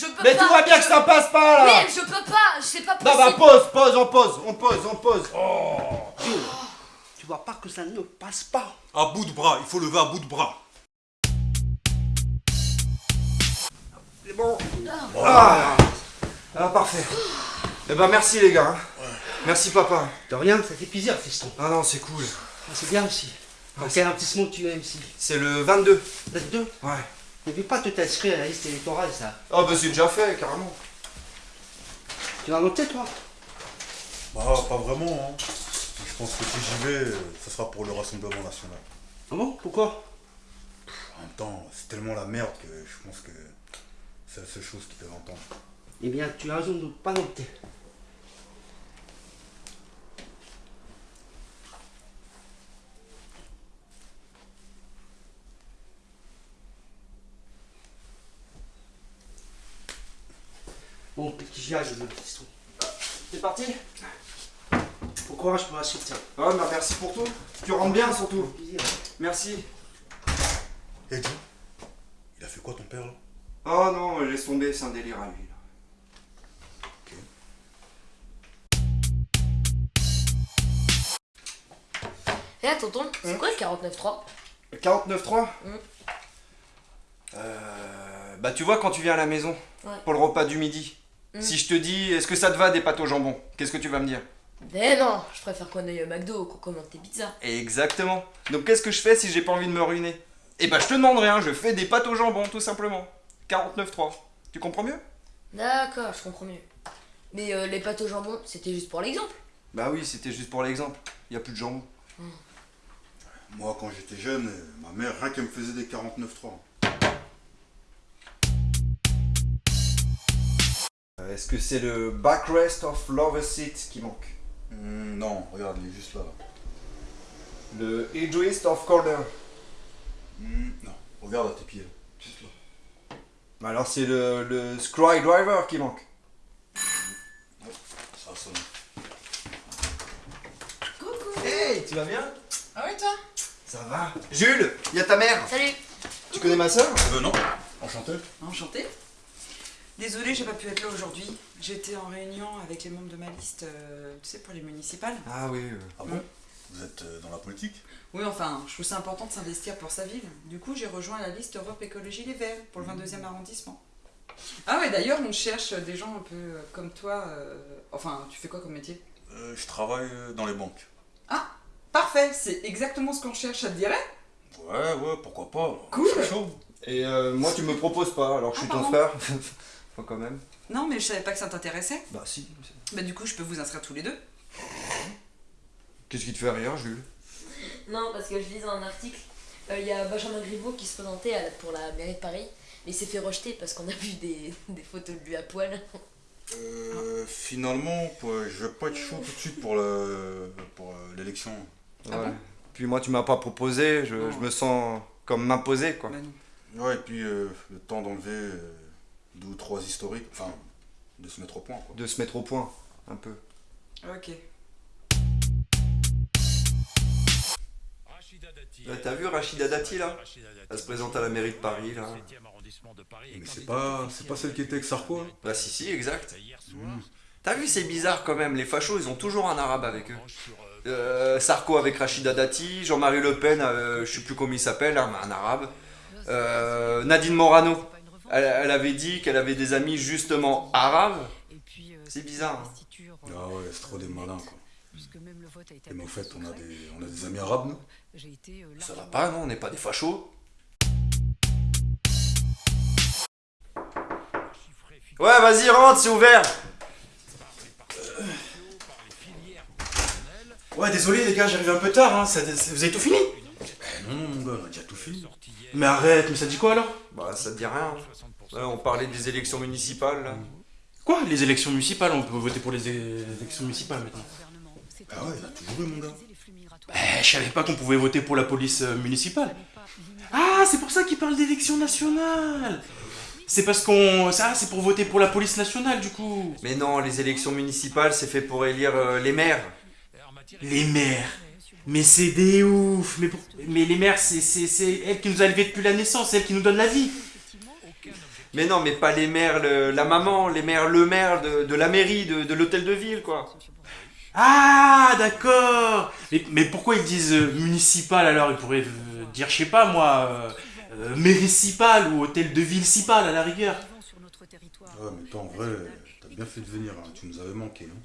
je peux Mais pas. tu vois bien que ça passe pas là Mais je peux pas, c'est pas Non bah possible. pause, pause, on pose, on pose, on pose. Jules, tu vois pas que ça ne passe pas À bout de bras, il faut lever à bout de bras. C'est bon. Ah. ah, parfait. Eh ben merci les gars. hein. Merci papa. De rien, ça fait plaisir, fiston. Ah non, c'est cool. Ah, c'est bien aussi. Donc, quel arrondissement tu es, MC C'est le 22. Peut-être Ouais. N'oublie pas de t'inscrire à la liste électorale, ça. Oh bah c'est déjà fait, carrément. Tu vas noter, toi? Bah, pas vraiment, hein. Je pense que si j'y vais, ça sera pour le Rassemblement National. Ah bon? Pourquoi? En même temps, c'est tellement la merde que je pense que c'est la seule chose qu'ils peuvent entendre. Eh bien, tu as raison de ne pas noter. Bon, petit j'y aille, le fiston. C'est parti Bon courage pour la suite, tiens. Ouais, bah merci pour tout. Tu rentres bien surtout. Merci. Et Joe Il a fait quoi ton père là? Oh non, laisse tomber, c'est un délire à lui. là. Eh tonton, c'est Hein quoi le 49.3 Le 49.3 Mm. Euh, Bah tu vois quand tu viens à la maison, Ouais. pour le repas du midi, Mm. si je te dis est-ce que ça te va des pâtes au jambon, qu'est-ce que tu vas me dire? Mais non, je préfère qu'on aille au McDo ou qu'on commande tes pizzas. Exactement. Donc qu'est-ce que je fais si j'ai pas envie de me ruiner? Eh bah je te demande rien, je fais des pâtes au jambon tout simplement. 49.3. Tu comprends mieux? D'accord, je comprends mieux. Mais euh, les pâtes au jambon, c'était juste pour l'exemple. Bah oui, c'était juste pour l'exemple. Y a plus de jambon. Moi, quand j'étais jeune, ma mère, rien qu'elle me faisait des 49.3. Euh, Est-ce que c'est le backrest of lover seat qui manque Hmm, non, regarde, il est juste là. là. Le edgeist of corner Hmm, non, regarde à tes pieds. là. Juste là. Bah Alors c'est le, le scry driver qui manque. Ça sonne. Coucou Hey, tu vas bien? Ah ouais, toi? Ça va? Jules, y a ta mère Salut Tu connais ma soeur Euh, non, enchanté. Enchanté. Désolée, j'ai pas pu être là aujourd'hui. J'étais en réunion avec les membres de ma liste, euh, tu sais, pour les municipales. Ah oui. euh. Ah bon Vous êtes euh, dans la politique? Oui, enfin, je trouve ça important de s'investir pour sa ville. Du coup, j'ai rejoint la liste Europe Écologie Les Verts pour le 22e arrondissement. Ah ouais, d'ailleurs, on cherche des gens un peu euh, comme toi. euh, Enfin, tu fais quoi comme métier? Euh, Je travaille dans les banques. Parfait, c'est exactement ce qu'on cherche, ça te dirait? Ouais, ouais, pourquoi pas. Cool. Je suis chaud. Et euh, moi tu me proposes pas alors que je suis Ah, ton pardon. frère. Faut quand même. Non, mais je savais pas que ça t'intéressait. Bah si. Bah du coup, je peux vous inscrire tous les deux. Qu'est-ce qui te fait rire Jules? Non, parce que je lisais un article, il y a Benjamin Griveaux qui se présentait à pour la mairie de Paris, mais il s'est fait rejeter parce qu'on a vu des, des photos de lui à poil. Euh, finalement, je vais pas être chaud tout de suite pour le- pour, euh, l'élection. Ah bon? Puis moi tu m'as pas proposé, je, je me sens comme m'imposer quoi. Bah non. Ouais, et puis euh, le temps d'enlever euh, deux ou trois historiques, enfin, de se mettre au point, quoi. De se mettre au point un peu. Ok. Ouais, T'as vu Rachida Dati là? Elle se présente à la mairie de Paris là. Mais c'est pas, c'est pas celle qui était avec Sarko, hein Bah si si exact. T'as vu c'est bizarre quand même, les fachos ils ont toujours un arabe avec eux. Euh, Sarko avec Rachida Dati, Jean-Marie Le Pen, euh, je sais plus comment il s'appelle, hein, mais un arabe. Euh, Nadine Morano, elle, elle avait dit qu'elle avait des amis justement arabes. C'est bizarre. hein. Ah ouais, c'est trop des malins, quoi. Et Et mais au fait, on a des, on a des amis arabes, nous Ça va pas, non On n'est pas des fachos Ouais, vas-y, rentre, c'est ouvert Ouais, désolé les gars, j'arrive un peu tard, hein. ça- vous avez tout fini? Non, non, mon gars, on a déjà tout fini. Mais arrête, mais ça dit quoi alors? Bah, ça te dit rien. Ouais, on parlait des élections municipales, là. Quoi Les élections municipales, on peut voter pour les élections municipales maintenant. Ah ouais, il a toujours eu, mon gars. Eh, je savais pas qu'on pouvait voter pour la police euh, municipale. Ah, c'est pour ça qu'ils parlent d'élections nationales C'est parce qu'on... Ça, c'est pour voter pour la police nationale, du coup. Mais non, les élections municipales, c'est fait pour élire euh, les maires. Les maires mais c'est des ouf Mais, pour- mais les maires, c'est elles qui nous a élevés depuis la naissance, c'est elles qui nous donnent la vie Mais non, mais pas les maires, le- la maman, les maires, le maire de, de la mairie, de, de l'hôtel de ville, quoi. Ah, d'accord mais, mais pourquoi ils disent euh, municipal alors Ils pourraient euh, dire, je sais pas moi, euh, euh, méricipal ou hôtel de ville-cipal à la rigueur. Ouais, mais toi, en vrai, t'as bien fait de venir, hein. tu nous avais manqué. Hein.